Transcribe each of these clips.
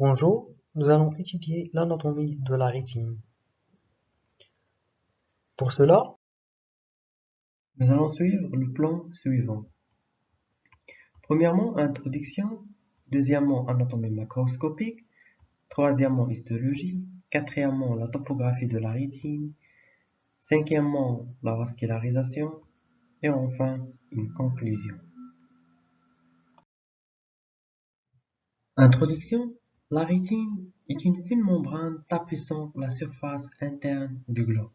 Bonjour, nous allons étudier l'anatomie de la rétine. Pour cela, nous allons suivre le plan suivant. Premièrement, introduction. Deuxièmement, anatomie macroscopique. Troisièmement, histologie. Quatrièmement, la topographie de la rétine. Cinquièmement, la vascularisation. Et enfin, une conclusion. Introduction. La rétine est une fine membrane tapissant la surface interne du globe.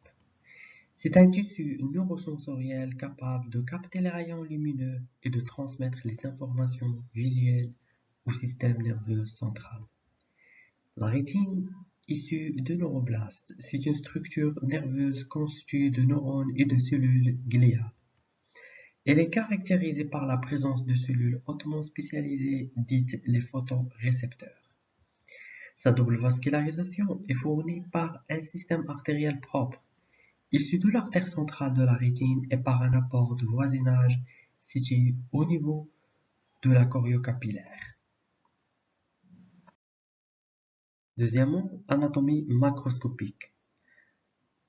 C'est un tissu neurosensoriel capable de capter les rayons lumineux et de transmettre les informations visuelles au système nerveux central. La rétine, issue de neuroblastes, c'est une structure nerveuse constituée de neurones et de cellules gliales. Elle est caractérisée par la présence de cellules hautement spécialisées dites les photorécepteurs. Sa double vascularisation est fournie par un système artériel propre, issu de l'artère centrale de la rétine et par un apport de voisinage situé au niveau de la choriocapillaire. Deuxièmement, anatomie macroscopique.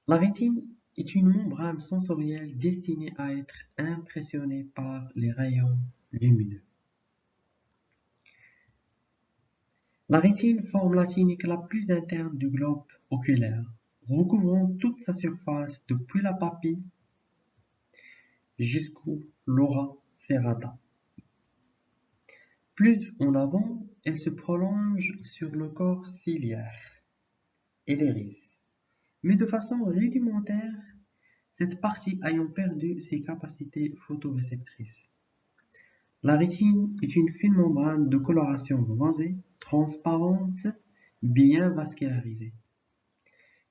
La rétine est une membrane sensorielle destinée à être impressionnée par les rayons lumineux. La rétine forme la clinique la plus interne du globe oculaire, recouvrant toute sa surface depuis la papille jusqu'au l'ora serrata. Plus en avant, elle se prolonge sur le corps ciliaire et l'iris, mais de façon rudimentaire, cette partie ayant perdu ses capacités photoréceptrices. La rétine est une fine membrane de coloration rosée transparente, bien vascularisée.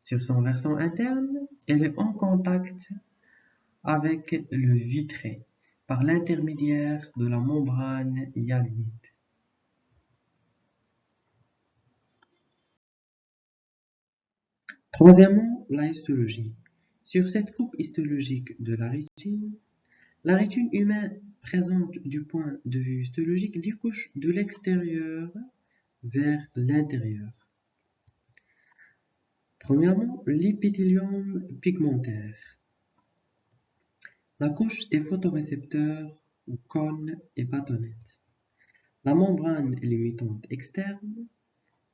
Sur son versant interne, elle est en contact avec le vitré par l'intermédiaire de la membrane hyalurite. Troisièmement, la histologie. Sur cette coupe histologique de la rétine, la rétine humaine présente du point de vue histologique des couches de l'extérieur vers l'intérieur. Premièrement, l'épithélium pigmentaire. La couche des photorécepteurs ou cône et bâtonnette. La membrane limitante externe.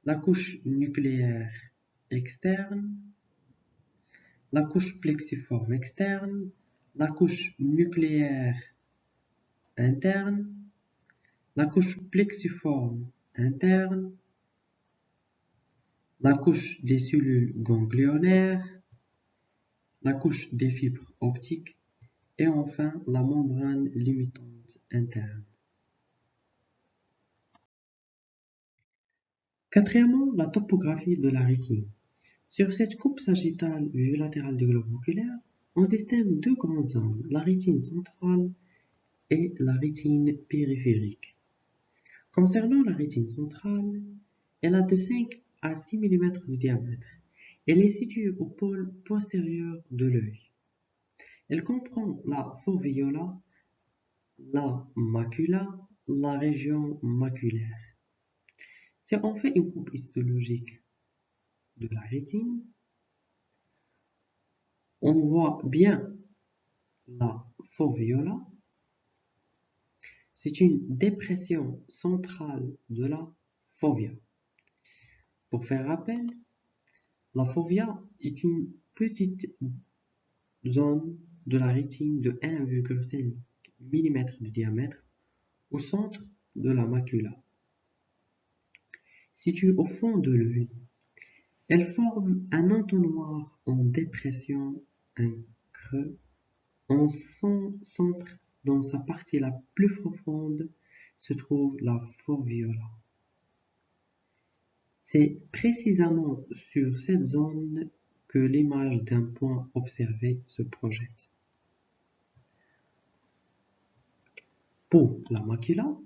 La couche nucléaire externe. La couche plexiforme externe. La couche nucléaire interne. La couche plexiforme interne, la couche des cellules ganglionnaires, la couche des fibres optiques et enfin la membrane limitante interne. Quatrièmement, la topographie de la rétine. Sur cette coupe sagittale vue latérale du globe oculaire, on distingue deux grandes zones, la rétine centrale et la rétine périphérique. Concernant la rétine centrale, elle a de 5 à 6 mm de diamètre. Elle est située au pôle postérieur de l'œil. Elle comprend la foveola, la macula, la région maculaire. Si on fait une coupe histologique de la rétine, on voit bien la foveola c'est une dépression centrale de la fovea. Pour faire rappel, la fovea est une petite zone de la rétine de 1,5 mm de diamètre au centre de la macula. Située au fond de l'œil, elle forme un entonnoir en dépression, un creux, en son centre dans sa partie la plus profonde se trouve la foveola. C'est précisément sur cette zone que l'image d'un point observé se projette. Pour la macula,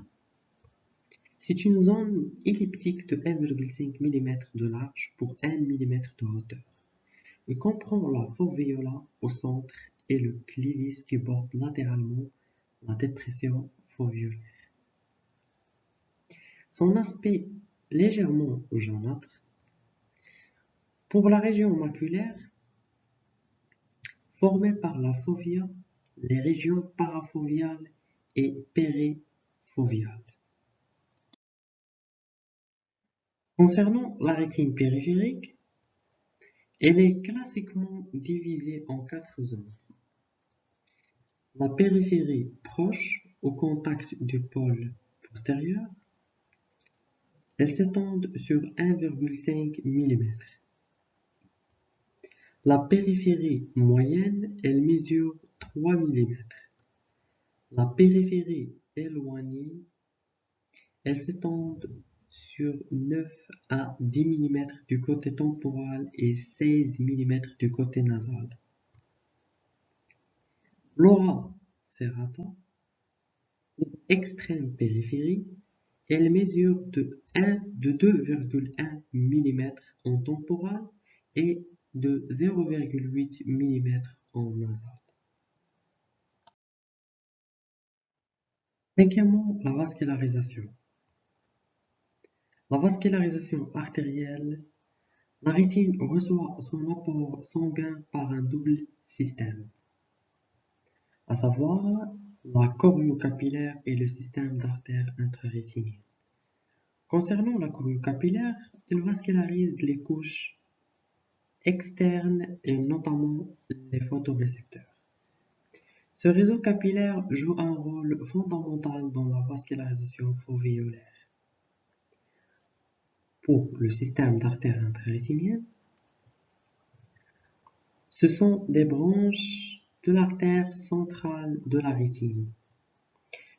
c'est une zone elliptique de 1,5 mm de large pour 1 mm de hauteur. Il comprend la foveola au centre et le clivis qui borde latéralement la dépression foveolaire. Son aspect légèrement jaunâtre. Pour la région maculaire, formée par la fovea, les régions parafoviales et périfoviales. Concernant la rétine périphérique, elle est classiquement divisée en quatre zones. La périphérie proche au contact du pôle postérieur, elle s'étend sur 1,5 mm. La périphérie moyenne, elle mesure 3 mm. La périphérie éloignée, elle s'étend sur 9 à 10 mm du côté temporal et 16 mm du côté nasal. L'aura serrata, extrême périphérie, elle mesure de 1 de 2,1 mm en temporal et de 0,8 mm en nasal. Cinquièmement, la vascularisation. La vascularisation artérielle, la rétine reçoit son apport sanguin par un double système, à savoir la choriocapillaire et le système d'artères intrarétiniennes. Concernant la choriocapillaire, elle vascularise les couches externes et notamment les photorécepteurs. Ce réseau capillaire joue un rôle fondamental dans la vascularisation fovéolaire. Pour le système d'artères intrarétiniennes, ce sont des branches de l'artère centrale de la rétine.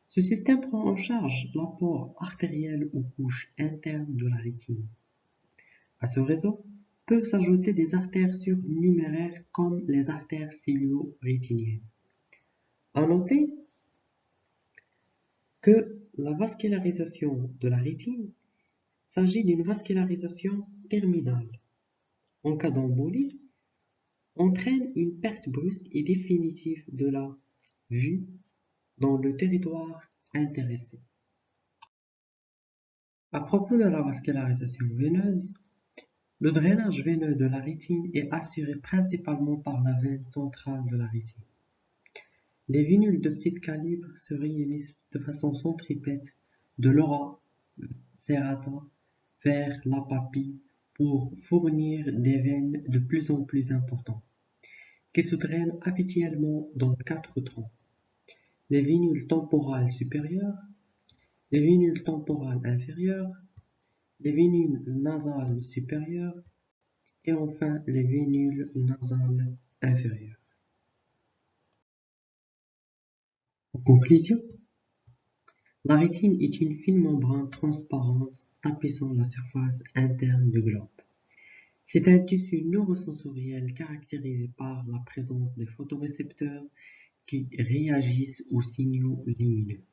Ce système prend en charge l'apport artériel aux couches internes de la rétine. À ce réseau peuvent s'ajouter des artères surnuméraires comme les artères cilio-rétiniennes. À noter que la vascularisation de la rétine s'agit d'une vascularisation terminale. En cas d'embolie, entraîne une perte brusque et définitive de la vue dans le territoire intéressé. À propos de la vascularisation veineuse, le drainage veineux de la rétine est assuré principalement par la veine centrale de la rétine. Les vénules de petit calibre se réunissent de façon centripète de l'aura serrata vers la papille pour fournir des veines de plus en plus importantes, qui se drainent habituellement dans quatre troncs. Les vénules temporales supérieures, les vénules temporales inférieures, les vénules nasales supérieures et enfin les vénules nasales inférieures. En conclusion, la rétine est une fine membrane transparente tapissant la surface interne du globe. C'est un tissu neurosensoriel caractérisé par la présence des photorécepteurs qui réagissent aux signaux lumineux.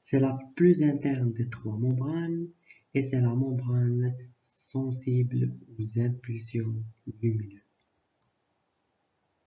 C'est la plus interne des trois membranes et c'est la membrane sensible aux impulsions lumineuses.